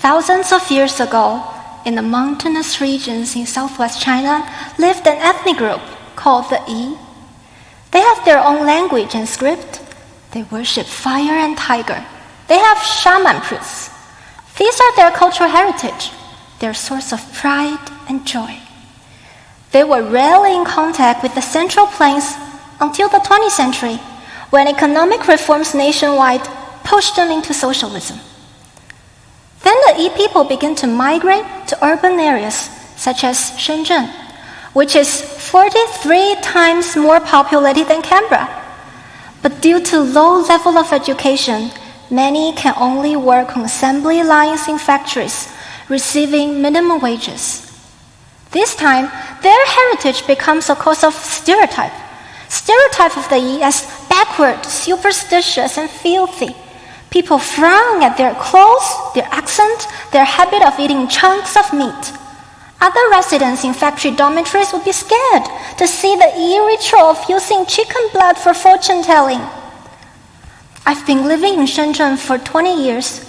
Thousands of years ago, in the mountainous regions in southwest China, lived an ethnic group called the Yi. They have their own language and script. They worship fire and tiger. They have shaman priests. These are their cultural heritage, their source of pride and joy. They were rarely in contact with the Central Plains until the 20th century, when economic reforms nationwide pushed them into socialism. The Yi people begin to migrate to urban areas such as Shenzhen, which is 43 times more populated than Canberra. But due to low level of education, many can only work on assembly lines in factories, receiving minimum wages. This time, their heritage becomes a cause of stereotype. Stereotype of the Yi as backward, superstitious, and filthy. People frown at their clothes, their accent, their habit of eating chunks of meat. Other residents in factory dormitories would be scared to see the Yi ritual of using chicken blood for fortune telling. I've been living in Shenzhen for 20 years,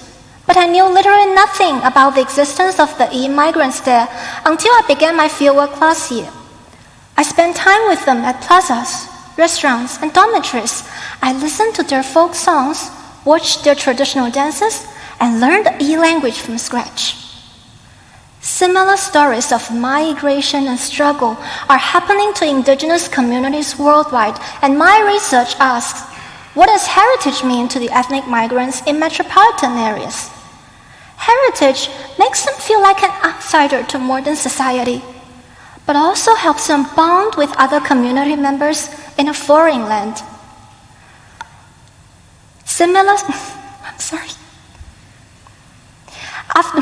but I knew literally nothing about the existence of the Yi-migrants there until I began my fieldwork last year. I spent time with them at plazas, restaurants, and dormitories. I listened to their folk songs, watched their traditional dances, and learned the Yi language from scratch. Similar stories of migration and struggle are happening to indigenous communities worldwide, and my research asks what does heritage mean to the ethnic migrants in metropolitan areas? Heritage makes them feel like an outsider to modern society, but also helps them bond with other community members in a foreign land. Similar, I'm sorry. After,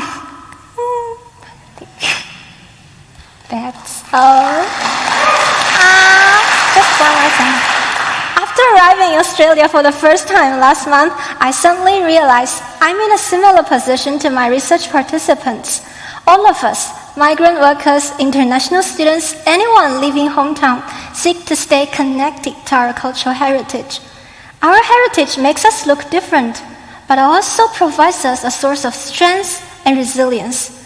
that's all. Ah, just one more thing. After arriving in Australia for the first time last month, I suddenly realized I'm in a similar position to my research participants. All of us, migrant workers, international students, anyone leaving hometown, seek to stay connected to our cultural heritage. Our heritage makes us look different, but also provides us a source of strength and resilience.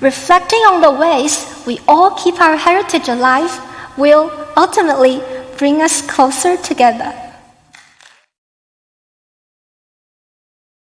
Reflecting on the ways we all keep our heritage alive will ultimately bring us closer together.